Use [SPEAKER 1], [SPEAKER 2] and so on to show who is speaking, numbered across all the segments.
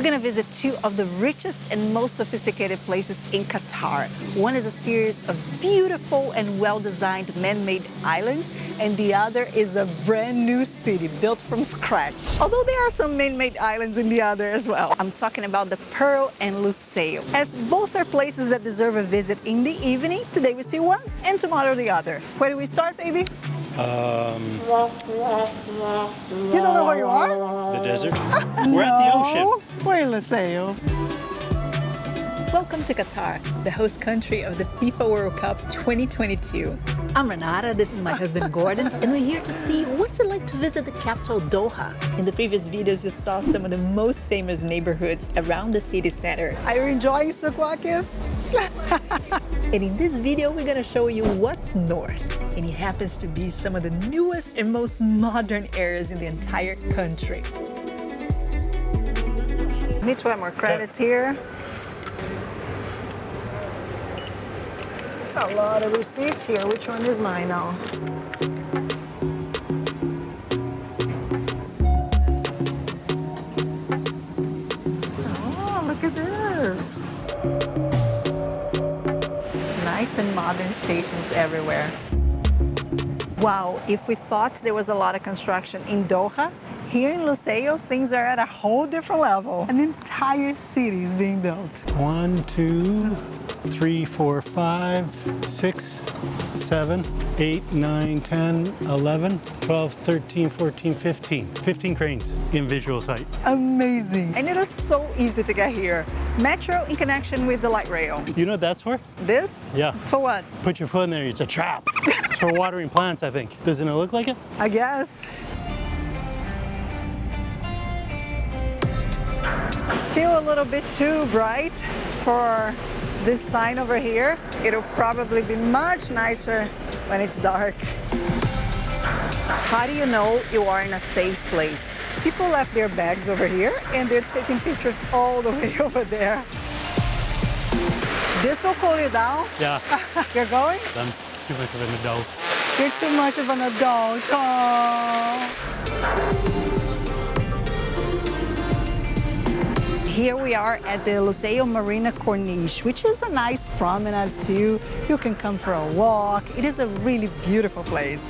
[SPEAKER 1] We're gonna visit two of the richest and most sophisticated places in Qatar. One is a series of beautiful and well-designed man-made islands, and the other is a brand new city built from scratch. Although there are some man-made islands in the other as well. I'm talking about the Pearl and Lusail. As both are places that deserve a visit in the evening, today we see one and tomorrow the other. Where do we start, baby?
[SPEAKER 2] Um,
[SPEAKER 1] You don't know where you are?
[SPEAKER 2] the desert. We're at the ocean.
[SPEAKER 1] In Lusail. Welcome to Qatar, the host country of the FIFA World Cup 2022. I'm Renata, this is my husband Gordon, and we're here to see what's it like to visit the capital Doha. In the previous videos, you saw some of the most famous neighborhoods around the city center. Are you enjoying Souq Waqif? and in this video, we're gonna show you what's north. And it happens to be some of the newest and most modern areas in the entire country. Need to have more credits here. It's a lot of receipts here. Which one is mine now? Oh, look at this. Nice and modern stations everywhere. Wow, if we thought there was a lot of construction in Doha, here in Lusail, things are at a whole different level. An entire city is being built.
[SPEAKER 2] One, two, three, four, five, six, seven, eight, nine, 10, 11, 12, 13, 14, 15. 15 cranes in visual sight.
[SPEAKER 1] Amazing. And it is so easy to get here. Metro in connection with the light rail.
[SPEAKER 2] You know what that's for?
[SPEAKER 1] This?
[SPEAKER 2] Yeah.
[SPEAKER 1] For what?
[SPEAKER 2] Put your foot in there, it's a trap. it's for watering plants, I think. Doesn't it look like it?
[SPEAKER 1] I guess. Still a little bit too bright for this sign over here. It'll probably be much nicer when it's dark. How do you know you are in a safe place? People left their bags over here and they're taking pictures all the way over there. This will cool you down.
[SPEAKER 2] Yeah.
[SPEAKER 1] You're going?
[SPEAKER 2] I'm too much of an adult.
[SPEAKER 1] You're too much of an adult. Here we are at the Lusail Marina Corniche, which is a nice promenade too. You can come for a walk. It is a really beautiful place.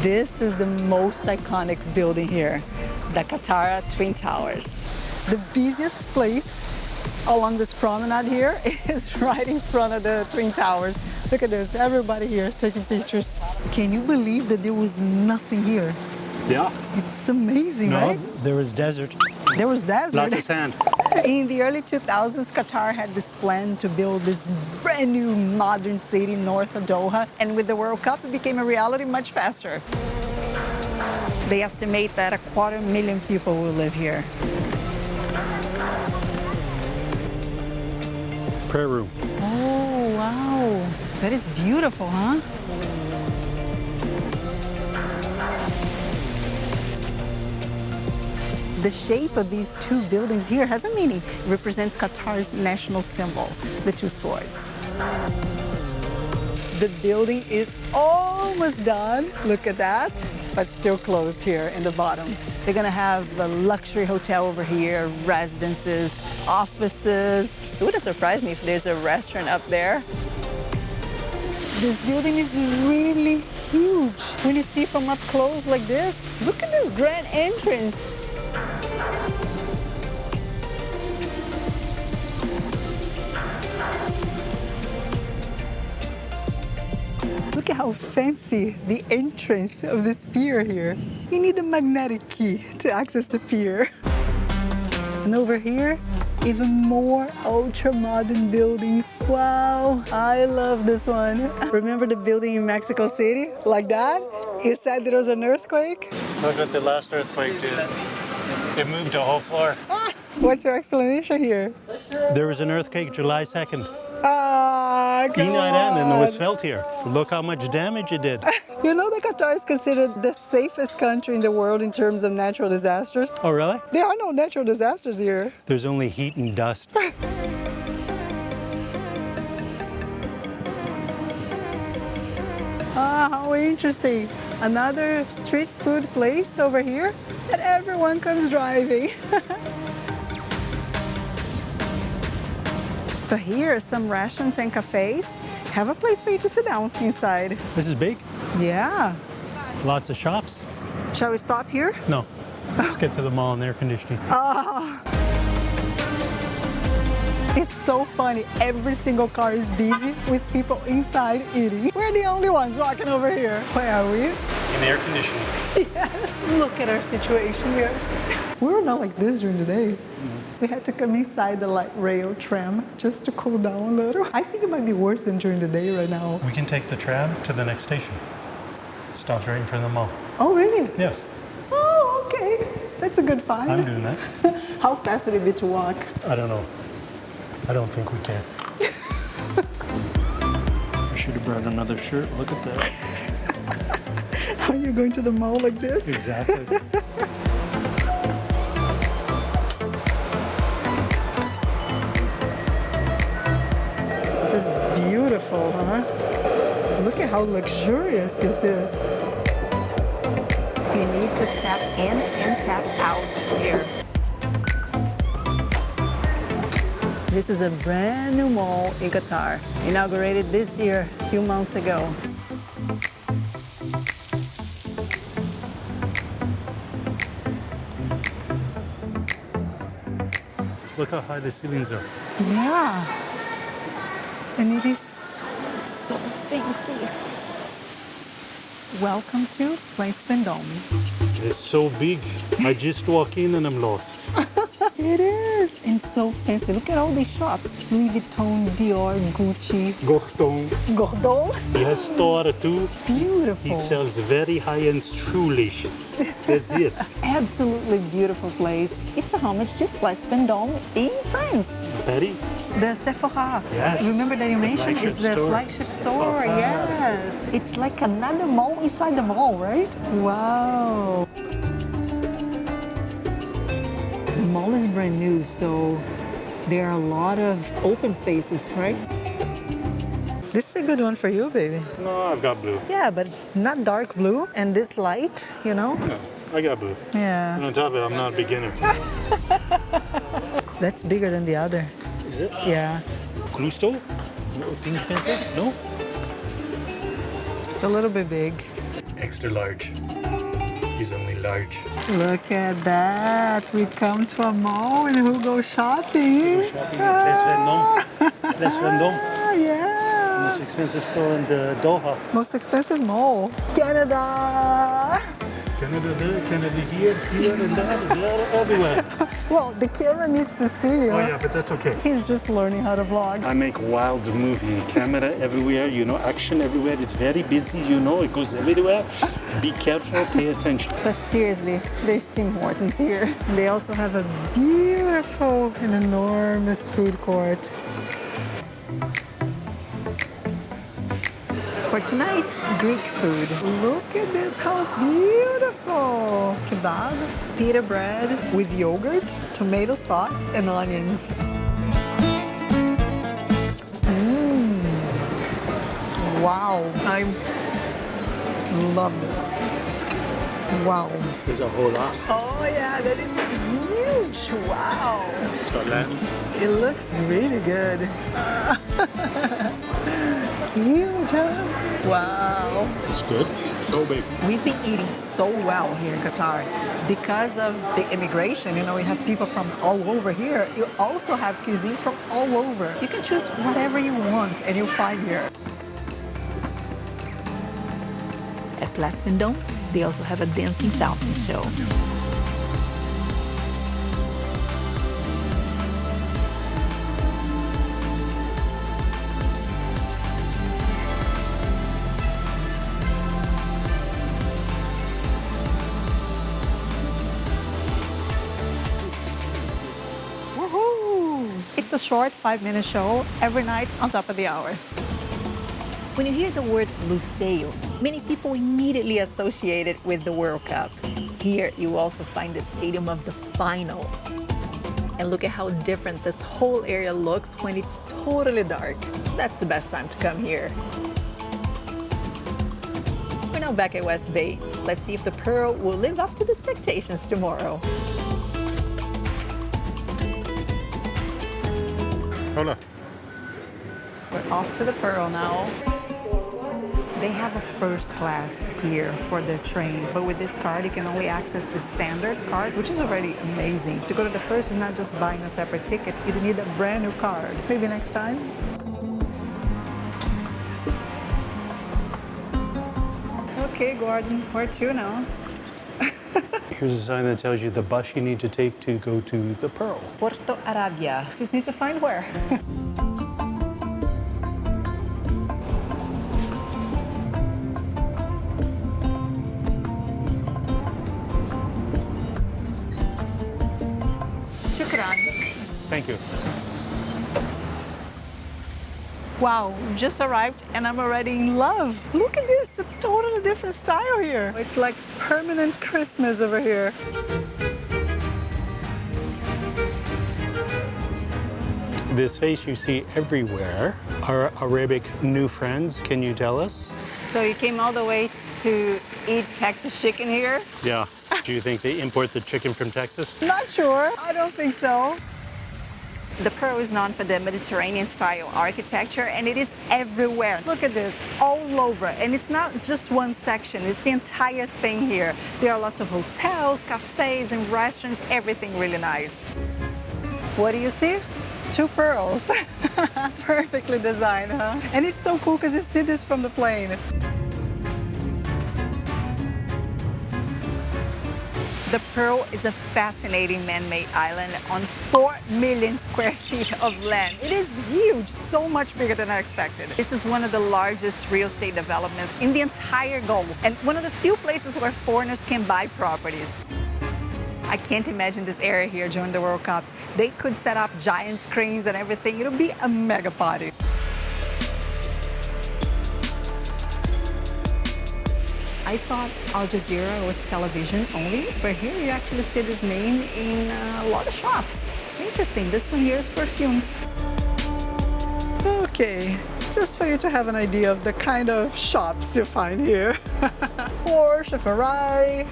[SPEAKER 1] This is the most iconic building here, the Katara Twin Towers. The busiest place along this promenade here is right in front of the Twin Towers. Look at this, everybody here taking pictures. Can you believe that there was nothing here?
[SPEAKER 2] Yeah.
[SPEAKER 1] It's amazing,
[SPEAKER 2] No,
[SPEAKER 1] right?
[SPEAKER 2] there was desert.
[SPEAKER 1] There was desert.
[SPEAKER 2] Lots of sand.
[SPEAKER 1] In the early 2000s, Qatar had this plan to build this brand new modern city north of Doha. And with the World Cup, it became a reality much faster. They estimate that a quarter million people will live here.
[SPEAKER 2] Prayer room.
[SPEAKER 1] Oh, wow. That is beautiful, huh? The shape of these two buildings here has a meaning. It represents Qatar's national symbol, the two swords. The building is almost done. Look at that. But still closed here in the bottom. They're gonna have a luxury hotel over here, residences, offices. It wouldn't surprise me if there's a restaurant up there. This building is really huge. When you see from up close like this, look at this grand entrance. Look at how fancy the entrance of this pier here. You need a magnetic key to access the pier. And over here, even more ultra-modern buildings. Wow, I love this one. Remember the building in Mexico City? Like that? You said there was an earthquake?
[SPEAKER 2] Look what the last earthquake did. It moved a whole floor.
[SPEAKER 1] What's your explanation here?
[SPEAKER 2] There was an earthquake July 2nd.
[SPEAKER 1] Ah, come
[SPEAKER 2] E9N and it was felt here. Look how much damage it did.
[SPEAKER 1] You know that Qatar is considered the safest country in the world in terms of natural disasters?
[SPEAKER 2] Oh, really?
[SPEAKER 1] There are no natural disasters here.
[SPEAKER 2] There's only heat and dust.
[SPEAKER 1] Ah, how interesting another street food place over here that everyone comes driving. but here, some restaurants and cafes have a place for you to sit down inside.
[SPEAKER 2] This is big.
[SPEAKER 1] Yeah.
[SPEAKER 2] Lots of shops.
[SPEAKER 1] Shall we stop here?
[SPEAKER 2] No. Let's get to the mall and air conditioning. Oh.
[SPEAKER 1] It's so funny. Every single car is busy with people inside eating. We're the only ones walking over here. Where are we?
[SPEAKER 2] In air conditioning.
[SPEAKER 1] Yes, look at our situation here. We were not like this during the day. We had to come inside the light rail tram just to cool down a little. I think it might be worse than during the day right now.
[SPEAKER 2] We can take the tram to the next station. It stops right in front of the mall.
[SPEAKER 1] Oh, really?
[SPEAKER 2] Yes,
[SPEAKER 1] Oh, okay. That's a good find.
[SPEAKER 2] I'm doing that.
[SPEAKER 1] How fast would it be to walk?
[SPEAKER 2] I don't know. I don't think we can. I should have brought another shirt. Look at that.
[SPEAKER 1] How Are you going to the mall like this?
[SPEAKER 2] Exactly.
[SPEAKER 1] This is beautiful, huh? Look at how luxurious this is. You need to tap in and tap out here. This is a brand new mall in Qatar, inaugurated this year, a few months ago.
[SPEAKER 2] Look how high the ceilings are.
[SPEAKER 1] Yeah. And it is so, so fancy. Welcome to Place Vendôme.
[SPEAKER 2] It's so big. I just walk in and I'm lost.
[SPEAKER 1] It is, and so fancy. Look at all these shops. Louis Vuitton, Dior, Gucci,
[SPEAKER 2] Gordon.
[SPEAKER 1] Gordon.
[SPEAKER 2] He has store too.
[SPEAKER 1] Beautiful.
[SPEAKER 2] He sells very high-end shoelaces. That's it.
[SPEAKER 1] Absolutely beautiful place. It's a homage to Place Vendôme in France.
[SPEAKER 2] Patty?
[SPEAKER 1] The Sephora.
[SPEAKER 2] Yes.
[SPEAKER 1] Remember that you
[SPEAKER 2] The
[SPEAKER 1] mentioned? It's the
[SPEAKER 2] store.
[SPEAKER 1] flagship store.
[SPEAKER 2] Sephora.
[SPEAKER 1] Yes. It's like another mall inside the mall, right? Wow. Mall is brand new, so there are a lot of open spaces, right? This is a good one for you, baby.
[SPEAKER 2] No, I've got blue.
[SPEAKER 1] Yeah, but not dark blue and this light, you know?
[SPEAKER 2] No, I got blue.
[SPEAKER 1] Yeah.
[SPEAKER 2] And on top of it, I'm not a beginner.
[SPEAKER 1] That's bigger than the other.
[SPEAKER 2] Is it?
[SPEAKER 1] Yeah.
[SPEAKER 2] Clusto? No, Pink Panther? No?
[SPEAKER 1] It's a little bit big.
[SPEAKER 2] Extra large. He's only large.
[SPEAKER 1] Look at that. We come to a mall and who go shopping?
[SPEAKER 2] Shopping at Place Vendôme. Place Vendôme.
[SPEAKER 1] Ah, yeah.
[SPEAKER 2] Most expensive store in the Doha.
[SPEAKER 1] Most expensive mall. Canada.
[SPEAKER 2] Canada there, Canada here, here and there, there, everywhere.
[SPEAKER 1] Well, the camera needs to see you.
[SPEAKER 2] Oh yeah, but that's okay.
[SPEAKER 1] He's just learning how to vlog.
[SPEAKER 2] I make wild movie, camera everywhere, you know, action everywhere. It's very busy, you know, it goes everywhere. Be careful, pay attention.
[SPEAKER 1] But seriously, there's Tim Hortons here. They also have a beautiful and enormous food court. For tonight, Greek food. Look at this, how beautiful! Kebab, pita bread with yogurt, tomato sauce, and onions. Mmm. Wow, I love this. Wow.
[SPEAKER 2] There's a whole lot.
[SPEAKER 1] Oh yeah, that is huge. Wow.
[SPEAKER 2] It's got Latin.
[SPEAKER 1] It looks really good. huge, huh? Wow.
[SPEAKER 2] It's good. So big.
[SPEAKER 1] We've been eating so well here in Qatar because of the immigration. You know, we have people from all over here. You also have cuisine from all over. You can choose whatever you want and you'll find here. At Place Vendôme, they also have a dancing fountain show. A short five-minute show every night on top of the hour. When you hear the word Lusail, many people immediately associate it with the World Cup. Here, you also find the stadium of the final. And look at how different this whole area looks when it's totally dark. That's the best time to come here. We're now back at West Bay. Let's see if the Pearl will live up to the expectations tomorrow. We're off to the Pearl now. They have a first class here for the train, but with this card, you can only access the standard card, which is already amazing. To go to the first is not just buying a separate ticket, you need a brand new card. Maybe next time? Okay, Gordon, where to now?
[SPEAKER 2] Here's a sign that tells you the bus you need to take to go to the Pearl.
[SPEAKER 1] Porto Arabia. Just need to find where. Shukran.
[SPEAKER 2] Thank you.
[SPEAKER 1] Wow, we've just arrived and I'm already in love. Look at this, different style here. It's like permanent Christmas over here.
[SPEAKER 2] This face you see everywhere are Arabic new friends. Can you tell us?
[SPEAKER 1] So you came all the way to eat Texas chicken here?
[SPEAKER 2] Yeah. Do you think they import the chicken from Texas?
[SPEAKER 1] Not sure. I don't think so. The Pearl is known for the Mediterranean style architecture and it is everywhere. Look at this, all over. And it's not just one section, it's the entire thing here. There are lots of hotels, cafes and restaurants, everything really nice. What do you see? Two pearls. Perfectly designed, huh? And it's so cool because you see this from the plane. The Pearl is a fascinating man-made island on 4 million square feet of land. It is huge, so much bigger than I expected. This is one of the largest real estate developments in the entire Gulf and one of the few places where foreigners can buy properties. I can't imagine this area here during the World Cup. They could set up giant screens and everything. It'll be a mega party. I thought Al Jazeera was television only, but here you actually see this name in a lot of shops. Interesting, this one here is perfumes. Okay, just for you to have an idea of the kind of shops you find here. Porsche, Ferrari.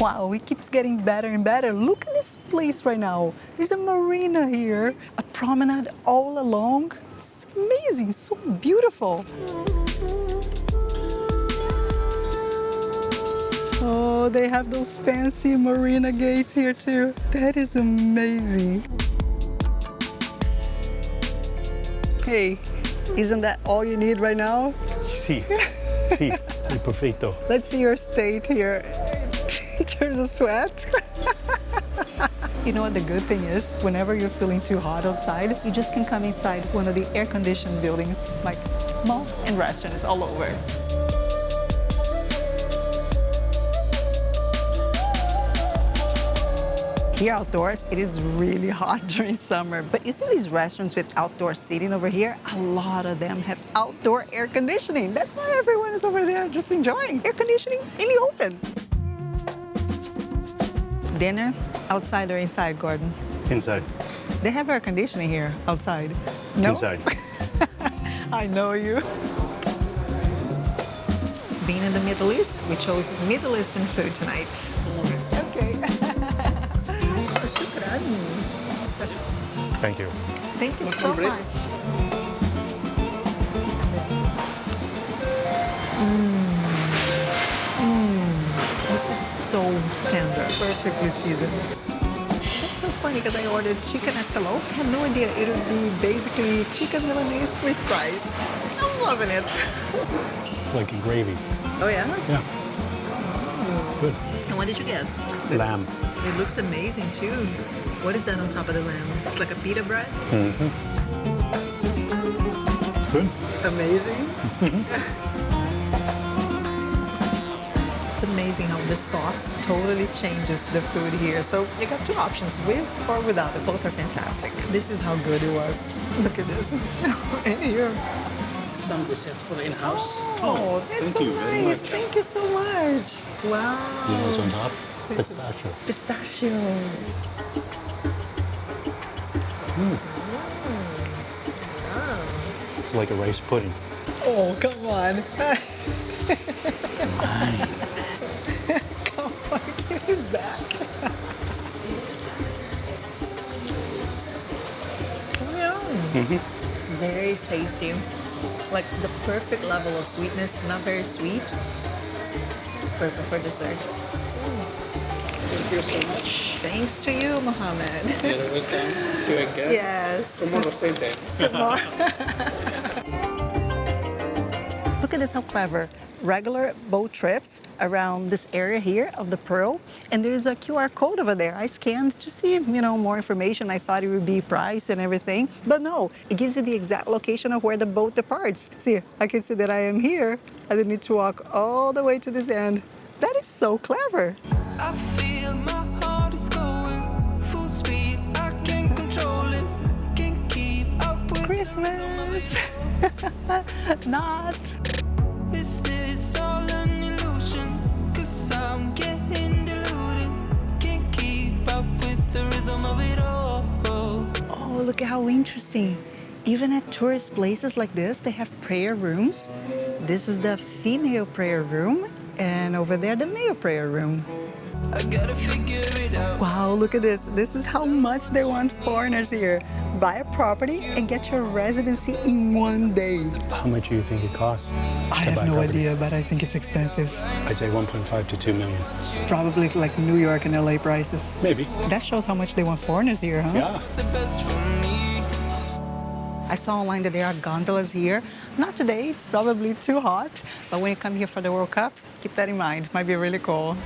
[SPEAKER 1] Wow, it keeps getting better and better. Look at this place right now. There's a marina here, a promenade all along amazing, so beautiful. Oh, they have those fancy marina gates here too. That is amazing. Hey, isn't that all you need right now?
[SPEAKER 2] Sí, el perfecto.
[SPEAKER 1] Let's see your state here. There's a sweat. You know what the good thing is? Whenever you're feeling too hot outside, you just can come inside one of the air-conditioned buildings, like malls and restaurants all over. Here outdoors, it is really hot during summer, but you see these restaurants with outdoor seating over here? A lot of them have outdoor air conditioning. That's why everyone is over there just enjoying air conditioning in the open. Dinner, outside or inside, Gordon?
[SPEAKER 2] Inside.
[SPEAKER 1] They have air conditioning here, outside. No?
[SPEAKER 2] Inside.
[SPEAKER 1] I know you. Being in the Middle East, we chose Middle Eastern food tonight. Okay.
[SPEAKER 2] Thank you.
[SPEAKER 1] Thank you so much. This so tender, perfectly seasoned. That's so funny because I ordered chicken escalope. I had no idea it would be basically chicken Milanese with fries. I'm loving it.
[SPEAKER 2] It's like a gravy.
[SPEAKER 1] Oh yeah?
[SPEAKER 2] Yeah. Good.
[SPEAKER 1] And what did you get?
[SPEAKER 2] Lamb.
[SPEAKER 1] It looks amazing too. What is that on top of the lamb? It's like a pita bread? Mm -hmm.
[SPEAKER 2] Good.
[SPEAKER 1] Amazing. amazing how the sauce totally changes the food here. So you got two options, with or without it. Both are fantastic. This is how good it was. Look at this. and here.
[SPEAKER 3] Some dessert for the in-house.
[SPEAKER 1] Oh, that's so
[SPEAKER 2] thank you very
[SPEAKER 1] nice. Thank you so much. Wow.
[SPEAKER 2] You know what's on top? Pistachio.
[SPEAKER 1] Pistachio. Hmm.
[SPEAKER 2] It's like a rice pudding.
[SPEAKER 1] Oh, come on. Mm-hmm. Very tasty. Like the perfect level of sweetness, not very sweet. Perfect for dessert.
[SPEAKER 3] Thank you so much.
[SPEAKER 1] Thanks to you, Mohammed.
[SPEAKER 3] You're welcome. See you again.
[SPEAKER 1] yes.
[SPEAKER 3] Tomorrow, same day.
[SPEAKER 1] Tomorrow. Look at this, how clever. Regular boat trips around this area here of the Pearl, and there's a QR code over there. I scanned to see, you know, more information. I thought it would be price and everything, but no, it gives you the exact location of where the boat departs. See, I can see that I am here. I didn't need to walk all the way to this end. That is so clever.
[SPEAKER 4] I feel
[SPEAKER 1] Oh, look how interesting. Even at tourist places like this, they have prayer rooms. This is the female prayer room, and over there, the male prayer room.
[SPEAKER 4] I gotta figure it out.
[SPEAKER 1] Wow, look at this. This is how much they want foreigners here. Buy a property and get your residency in one day.
[SPEAKER 2] How much do you think it costs?
[SPEAKER 1] I have no
[SPEAKER 2] property?
[SPEAKER 1] idea, but I think it's expensive.
[SPEAKER 2] I'd say 1.5 to 2 million.
[SPEAKER 1] Probably like New York and LA prices.
[SPEAKER 2] Maybe.
[SPEAKER 1] That shows how much they want foreigners here, huh?
[SPEAKER 2] Yeah.
[SPEAKER 4] The best for me.
[SPEAKER 1] I saw online that there are gondolas here. Not today, it's probably too hot. But when you come here for the World Cup, keep that in mind. Might be really cool.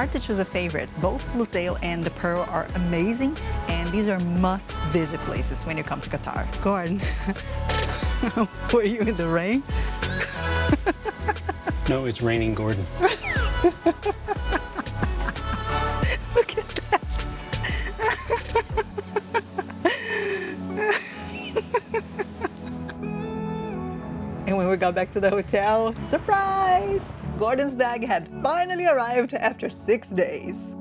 [SPEAKER 1] Hard to choose a favorite. Both Lusail and the Pearl are amazing, and these are must-visit places when you come to Qatar. Gordon, were you in the rain?
[SPEAKER 2] No, it's raining Gordon.
[SPEAKER 1] Look at that. and when we got back to the hotel, surprise! Gordon's bag had finally arrived after six days.